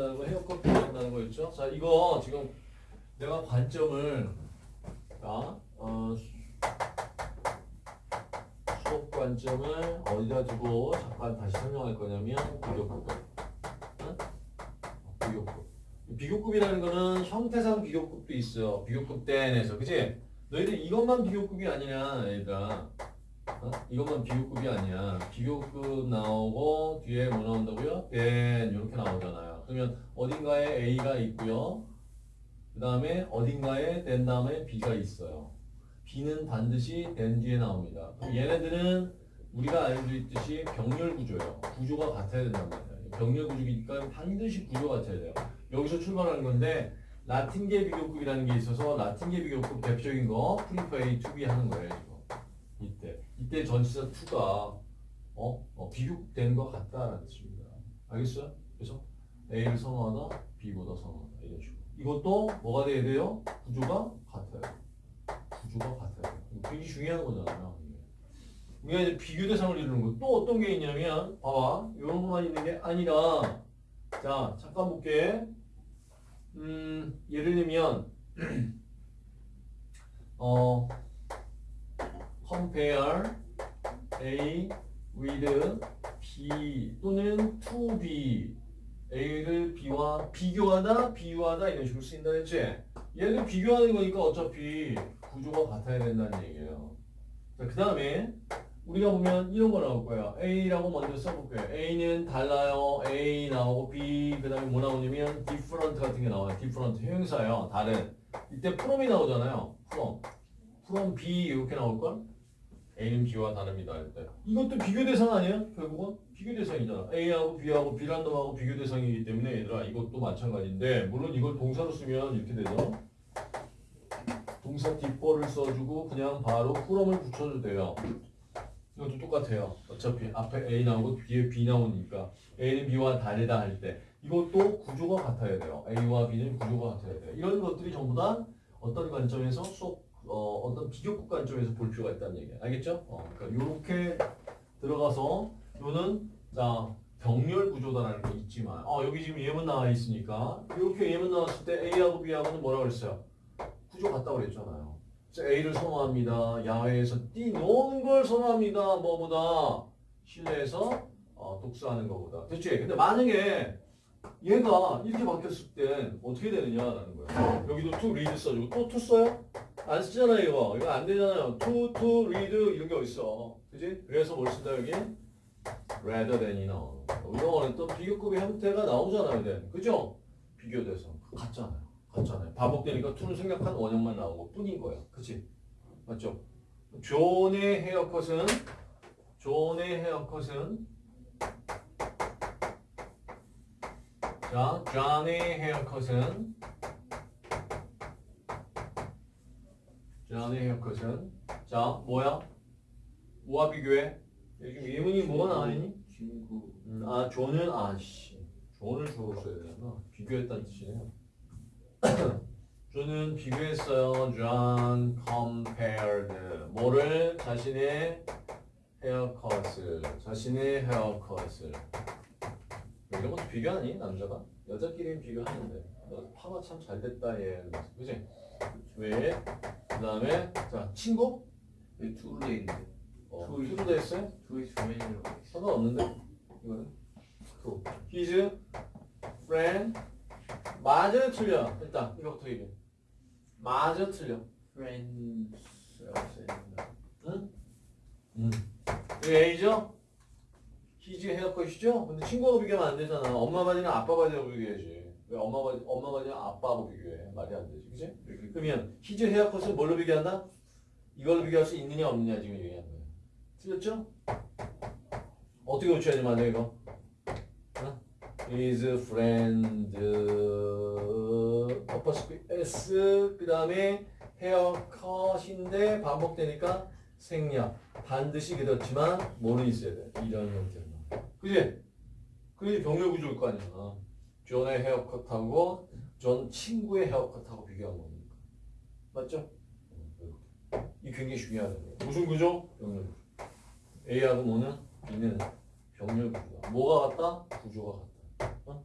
한다는 거 헤어컷 한다는 거였죠. 자 이거 지금 내가 관점을 자 어, 수업 관점을 어디다 두고 잠깐 다시 설명할 거냐면 비교급. 응? 비교급. 비교급이라는 거는 형태상 비교급도 있어요. 비교급 대에서 그지? 너희들 이것만 비교급이 아니냐 얘들아. 어? 이것만 비교급이 아니야. 비교급 나오고 뒤에 뭐 나온다고요? 된 이렇게 나오잖아요. 그러면 어딘가에 A가 있고요. 그 다음에 어딘가에 than 다음에 B가 있어요. B는 반드시 than 뒤에 나옵니다. 얘네들은 우리가 알고 있듯이 병렬 구조예요. 구조가 같아야 된단 말이에요. 병렬 구조이니까 반드시 구조가 같아야 돼요. 여기서 출발하는 건데 라틴계 비교급이라는 게 있어서 라틴계 비교급 대표적인 거 prefer A to B 하는 거예요. 지금. 이때 이때 전치사 to가 어? 어 비교된 것 같다라는 뜻입니다. 알겠어요? 그래서 A를 선호하다, B보다 선호하다 이런 식으로. 이것도 뭐가 돼야 돼요? 구조가 같아요. 구조가 같아요. 굉장히 중요한 거잖아요. 우리가 이제 비교 대상을 이루는 거. 또 어떤 게 있냐면 봐봐. 이런 것만 있는 게 아니라 자 잠깐 볼게. 음 예를 들면 어 compare A with B 또는 to B A를 B와 비교하다, 비유하다 이런 식으로 쓰인다 했지? 얘를 비교하는 거니까 어차피 구조가 같아야 된다는 얘기예요. 자, 그 다음에 우리가 보면 이런 거 나올 거예요. A라고 먼저 써볼게요. A는 달라요. A 나오고 B 그 다음에 뭐 나오냐면 different 같은 게 나와요. different 형용사예요. 다른. 이때 from이 나오잖아요. from. from B 이렇게 나올걸? A는 B와 다릅니다. 할 때. 이것도 비교 대상 아니에요? 결국은 비교 대상이잖아. A하고 B하고 B란덤하고 비교 대상이기 때문에 얘들아 이것도 마찬가지인데 물론 이걸 동사로 쓰면 이렇게 되죠. 동사 뒷벌을 써주고 그냥 바로 풀엄을 붙여도 돼요. 이것도 똑같아요. 어차피 앞에 A 나오고 뒤에 B 나오니까 A는 B와 다르다 할 때 이것도 구조가 같아야 돼요. A와 B는 구조가 같아야 돼요. 이런 것들이 전부 다 어떤 관점에서 수업 어, 어떤 비교급 관점에서 볼 필요가 있다는 얘기야. 알겠죠? 어, 그러니까 이렇게 들어가서 요는 자 병렬 구조다라는 거 있지만 어, 여기 지금 예문 나와 있으니까 이렇게 예문 나왔을 때 A하고 B하고는 뭐라 그랬어요? 구조 같다고 그랬잖아요. A를 선호합니다. 야외에서 뛰노는 걸 선호합니다. 뭐보다 실내에서 어, 독서하는 것보다. 됐지? 근데 만약에 얘가 이렇게 바뀌었을 땐 어떻게 되느냐라는 거야. 여기도 to read 써주고 또 to 써요? 안 쓰잖아요 이거. 이거 안 되잖아요. to, to, read 이런 게 어딨어. 그지? 그래서 뭘 쓴다 여기? rather than이 나오는 거야. 이거는 또 비교급의 형태가 나오잖아요. then. 그죠? 비교 대상. 같잖아요. 같잖아요. 반복되니까 to는 생략한 원형만 나오고 뿐인 거예요. 그치? 맞죠? 존의 헤어컷은 존의 헤어컷은 자, 존의 헤어컷은 존의 헤어컷은 자, 뭐야? 뭐와 비교해? 요즘 예문이 뭐가 나와있니? 친구 음, 아, 존은 아씨 존을 주어 써야 되나? 비교했다는 뜻이네요. 존은 비교했어요. 존 compared 뭐를 자신의 헤어컷을 자신의 헤어컷을 이런 것도 비교하니 남자가? 여자끼리는 비교하는데. 너 파마 참 잘 됐다 얘. 그지? 왜? 그 다음에 자 친구? 왜 to로 돼 있는데? 어, to to로 돼 있어요? 돼 있어. 상관없는데. 이거는. to his friend 맞아 틀려. 일단 이거부터 얘기해 맞아 틀려. Friend's라고 써있는다 응? 응. 이거 A죠? 히즈 헤어컷이죠? 근데 친구하고 비교하면 안 되잖아. 엄마 바지는 아빠 바지하고 비교해야지. 왜 엄마 바지, 엄마 바지는 아빠하고 비교해? 말이 안 되지. 그치? 그러면 히즈 헤어 컷을 뭘로 비교한다? 이걸로 비교할 수 있느냐 없느냐 지금 얘기하는 거야. 틀렸죠? 어떻게 고쳐야지 만약 이거? 어? is friend 어퍼스크 s 그 다음에 헤어컷인데 반복되니까 생략 반드시 그렇지만 뭐는 있어야 돼 이런 형태로 그지? 그게 병렬 구조일 거 아니야 존의 헤어컷하고 존 친구의 헤어컷하고 비교한 거니까 맞죠? 이 굉장히 중요하다 무슨 구조? 병렬 구조 A하고 뭐는? B는 병렬 구조다 뭐가 같다? 구조가 같다 어?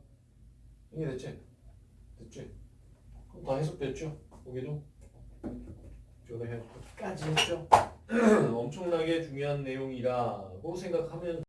이해됐지? 됐지? 그럼 다 해석됐죠? 여기도 저도 해석까지 했죠? 엄청나게 중요한 내용이라고 생각하면